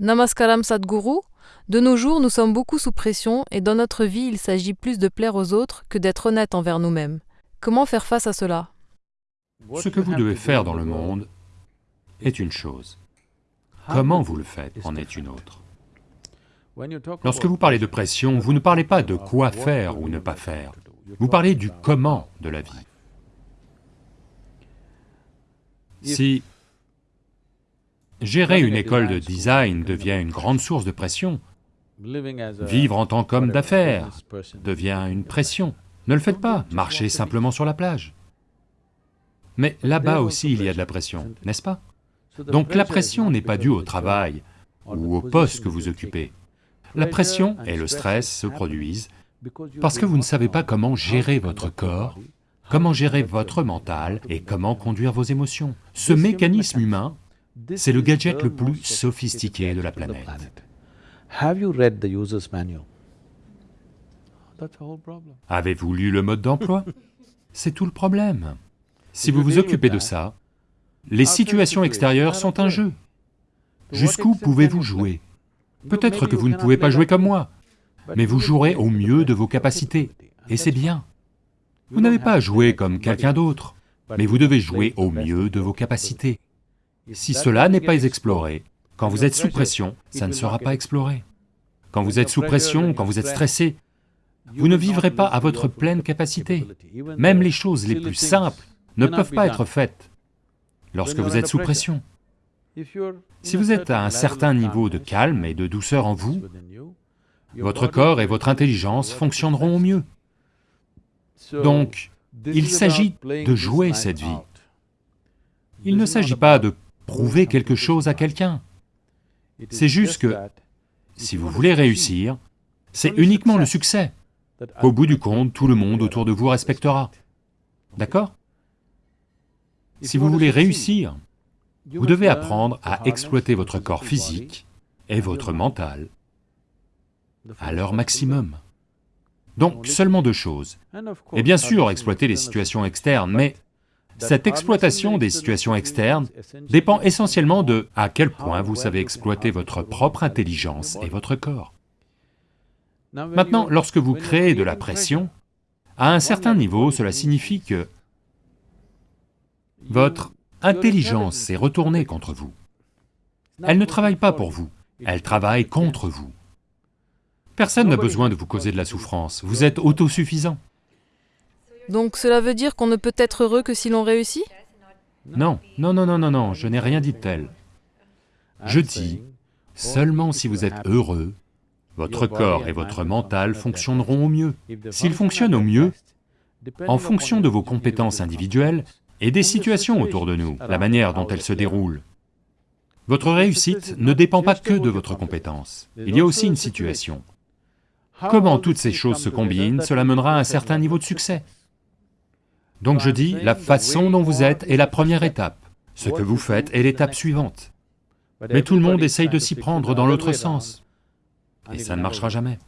Namaskaram Sadhguru, de nos jours nous sommes beaucoup sous pression et dans notre vie il s'agit plus de plaire aux autres que d'être honnête envers nous-mêmes. Comment faire face à cela? Ce que vous devez faire dans le monde est une chose. Comment vous le faites en est une autre. Lorsque vous parlez de pression, vous ne parlez pas de quoi faire ou ne pas faire, vous parlez du comment de la vie. Si gérer une école de design devient une grande source de pression, vivre en tant qu'homme d'affaires devient une pression, ne le faites pas, marchez simplement sur la plage. Mais là-bas aussi il y a de la pression, n'est-ce pas? Donc la pression n'est pas due au travail ou au poste que vous occupez. La pression et le stress se produisent parce que vous ne savez pas comment gérer votre corps, comment gérer votre mental et comment conduire vos émotions. Ce mécanisme humain, c'est le gadget le plus sophistiqué de la planète. Avez-vous lu le mode d'emploi? C'est tout le problème. Si vous vous occupez de ça, les situations extérieures sont un jeu. Jusqu'où pouvez-vous jouer? Peut-être que vous ne pouvez pas jouer comme moi, mais vous jouerez au mieux de vos capacités, et c'est bien. Vous n'avez pas à jouer comme quelqu'un d'autre, mais vous devez jouer au mieux de vos capacités. Si cela n'est pas exploré, quand vous êtes sous pression, ça ne sera pas exploré. Quand vous êtes sous pression, quand vous êtes stressé, vous ne vivrez pas à votre pleine capacité. Même les choses les plus simples ne peuvent pas être faites lorsque vous êtes sous pression. Si vous êtes à un certain niveau de calme et de douceur en vous, votre corps et votre intelligence fonctionneront au mieux. Donc, il s'agit de jouer cette vie. Il ne s'agit pas de prouver quelque chose à quelqu'un. C'est juste que, si vous voulez réussir, c'est uniquement le succès. Au bout du compte, tout le monde autour de vous respectera. D'accord? Si vous voulez réussir, vous devez apprendre à exploiter votre corps physique et votre mental à leur maximum. Donc seulement deux choses. Et bien sûr, exploiter les situations externes, mais cette exploitation des situations externes dépend essentiellement de à quel point vous savez exploiter votre propre intelligence et votre corps. Maintenant, lorsque vous créez de la pression, à un certain niveau, cela signifie que votre intelligence s'est retournée contre vous. Elle ne travaille pas pour vous, elle travaille contre vous. Personne n'a besoin de vous causer de la souffrance, vous êtes autosuffisant. Donc cela veut dire qu'on ne peut être heureux que si l'on réussit? Non, non, non, non, non, non, je n'ai rien dit de tel. Je dis, seulement si vous êtes heureux, votre corps et votre mental fonctionneront au mieux. S'ils fonctionnent au mieux, en fonction de vos compétences individuelles et des situations autour de nous, la manière dont elles se déroulent, votre réussite ne dépend pas que de votre compétence, il y a aussi une situation. Comment toutes ces choses se combinent, cela mènera à un certain niveau de succès. Donc je dis, la façon dont vous êtes est la première étape, ce que vous faites est l'étape suivante. Mais tout le monde essaye de s'y prendre dans l'autre sens, et ça ne marchera jamais.